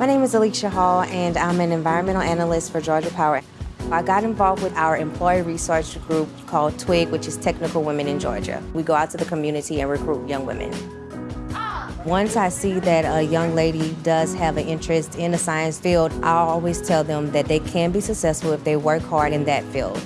My name is Alicia Hall, and I'm an environmental analyst for Georgia Power. I got involved with our employee research group called TWIG, which is Technical Women in Georgia. We go out to the community and recruit young women. Once I see that a young lady does have an interest in the science field, I always tell them that they can be successful if they work hard in that field.